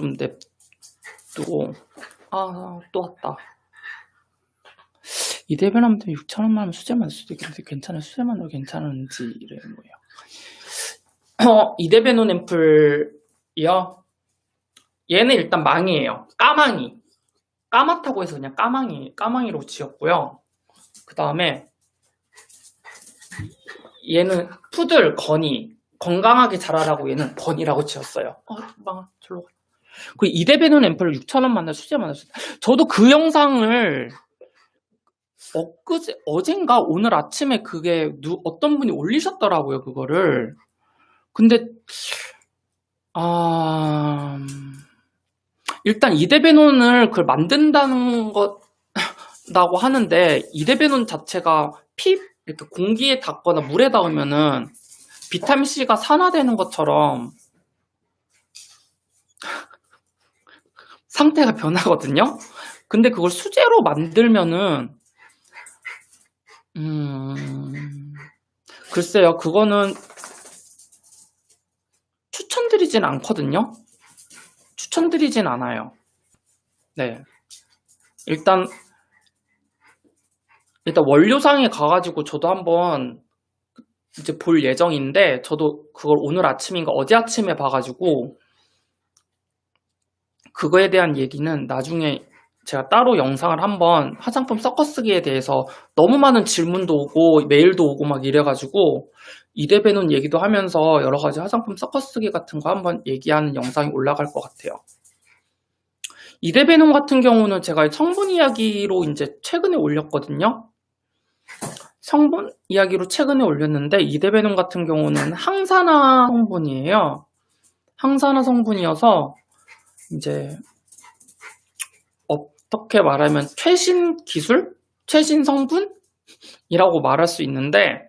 좀 냅두고. 아 또 왔다. 이대변하면 6천원만 하면 수제만 수도 있겠는데 괜찮은 수제만으로 괜찮은지 이래요 어, 이대변온 앰플이요? 얘는 일단 망이에요. 까망이. 까맣다고 해서 그냥 까망이 까망이로 지었고요. 그 다음에 얘는 푸들 건이. 건강하게 자라라고 얘는 번이라고 지었어요. 어, 망아, 절로 가. 그 이대배는 앰플을 6,000원 만날 수제 만났어요. 저도 그 영상을 엊그제, 어젠가 오늘 아침에 그게 누, 어떤 분이 올리셨더라고요, 그거를. 근데, 아, 일단 이대배논을 그걸 만든다는 것 라고 하는데, 이대배논 자체가 피, 이렇게 공기에 닿거나 물에 닿으면은 비타민C가 산화되는 것처럼 상태가 변하거든요. 근데 그걸 수제로 만들면은 음... 글쎄요. 그거는 추천드리진 않거든요. 추천드리진 않아요. 네. 일단 일단 원료상에 가가지고 저도 한번 이제 볼 예정인데 저도 그걸 오늘 아침인가 어제 아침에 봐가지고 그거에 대한 얘기는 나중에 제가 따로 영상을 한번 화장품 섞어쓰기에 대해서 너무 많은 질문도 오고 메일도 오고 막 이래가지고 이대배논 얘기도 하면서 여러 가지 화장품 섞어쓰기 같은 거 한번 얘기하는 영상이 올라갈 것 같아요. 이대배논 같은 경우는 제가 성분 이야기로 이제 최근에 올렸거든요. 성분 이야기로 최근에 올렸는데 이데베논 같은 경우는 항산화 성분이에요. 항산화 성분이어서 이제 어떻게 말하면 최신 기술? 최신 성분 이라고 말할 수 있는데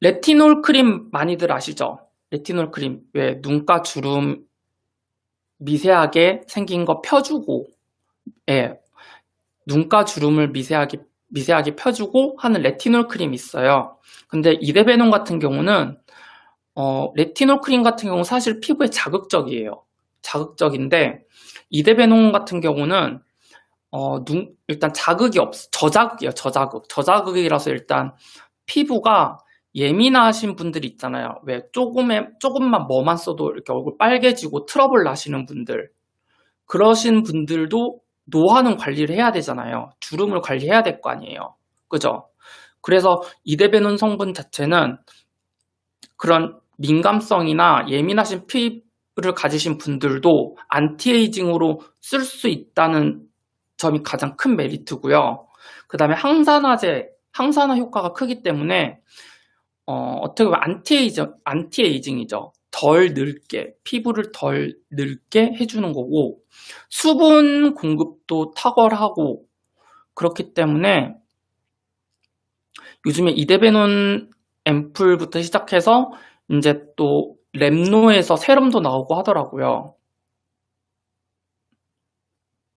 레티놀 크림 많이들 아시죠? 레티놀 크림 왜 눈가 주름 미세하게 생긴 거 펴주고 예, 눈가 주름을 미세하게 미세하게 펴주고 하는 레티놀 크림이 있어요. 근데 이데베논 같은 경우는 어, 레티놀 크림 같은 경우 사실 피부에 자극적이에요. 자극적인데 이데베논 같은 경우는 어, 눈, 일단 자극이 없, 저자극이에요. 저자극. 저자극이라서 일단 피부가 예민하신 분들이 있잖아요. 왜 조금의 조금만 뭐만 써도 이렇게 얼굴 빨개지고 트러블 나시는 분들 그러신 분들도 노화는 관리를 해야 되잖아요. 주름을 관리해야 될 거 아니에요. 그죠? 그래서 이데베논 성분 자체는 그런 민감성이나 예민하신 피부를 가지신 분들도 안티에이징으로 쓸 수 있다는 점이 가장 큰 메리트고요. 그 다음에 항산화제, 항산화 효과가 크기 때문에 어, 떻게 보면 anti-aging, anti-aging이죠. 덜 늙게, 피부를 덜 늙게 해주는 거고 수분 공급도 탁월하고 그렇기 때문에 요즘에 이데베논 앰플부터 시작해서 이제 또 랩노에서 serum도 나오고 하더라고요.